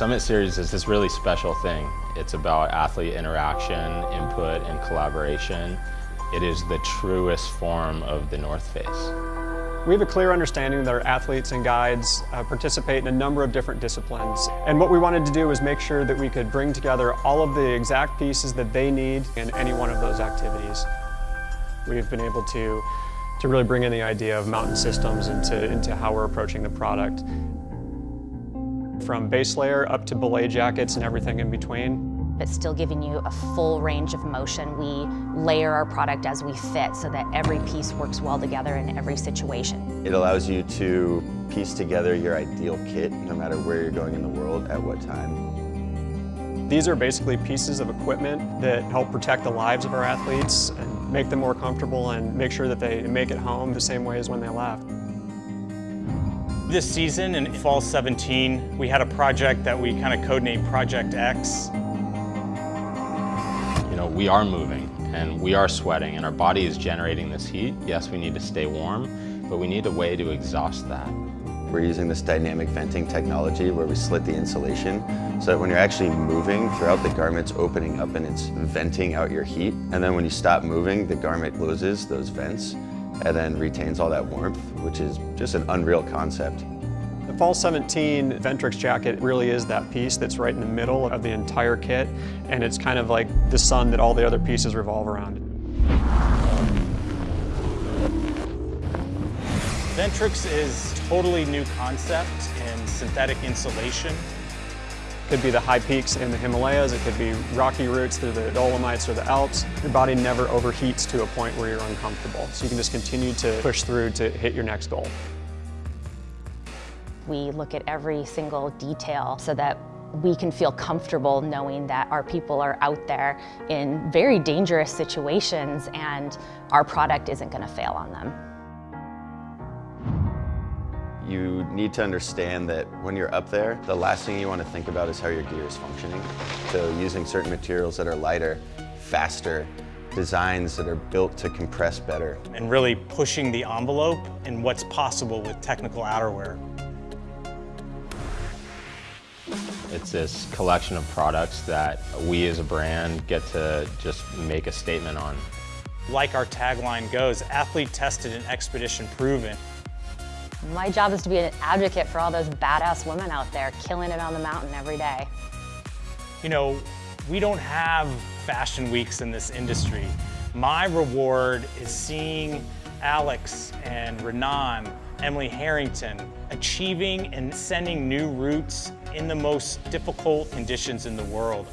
Summit Series is this really special thing. It's about athlete interaction, input, and collaboration. It is the truest form of the North Face. We have a clear understanding that our athletes and guides uh, participate in a number of different disciplines. And what we wanted to do was make sure that we could bring together all of the exact pieces that they need in any one of those activities. We've been able to, to really bring in the idea of mountain systems into, into how we're approaching the product. From base layer up to belay jackets and everything in between but still giving you a full range of motion. We layer our product as we fit so that every piece works well together in every situation. It allows you to piece together your ideal kit no matter where you're going in the world at what time. These are basically pieces of equipment that help protect the lives of our athletes and make them more comfortable and make sure that they make it home the same way as when they left. This season in fall 17, we had a project that we kind of codenamed Project X You know, we are moving and we are sweating and our body is generating this heat. Yes, we need to stay warm, but we need a way to exhaust that. We're using this dynamic venting technology where we slit the insulation so that when you're actually moving throughout the garment's opening up and it's venting out your heat. And then when you stop moving, the garment closes those vents and then retains all that warmth, which is just an unreal concept. The Fall 17 Ventrix jacket really is that piece that's right in the middle of the entire kit, and it's kind of like the sun that all the other pieces revolve around. Ventrix is totally new concept in synthetic insulation. It could be the high peaks in the Himalayas, it could be rocky routes through the Dolomites or the Alps. Your body never overheats to a point where you're uncomfortable. So you can just continue to push through to hit your next goal. We look at every single detail so that we can feel comfortable knowing that our people are out there in very dangerous situations and our product isn't going to fail on them. You need to understand that when you're up there, the last thing you want to think about is how your gear is functioning. So using certain materials that are lighter, faster, designs that are built to compress better. And really pushing the envelope in what's possible with technical outerwear. It's this collection of products that we as a brand get to just make a statement on. Like our tagline goes, athlete tested and expedition proven. My job is to be an advocate for all those badass women out there killing it on the mountain every day. You know, we don't have fashion weeks in this industry. My reward is seeing Alex and Renan Emily Harrington, achieving and sending new routes in the most difficult conditions in the world.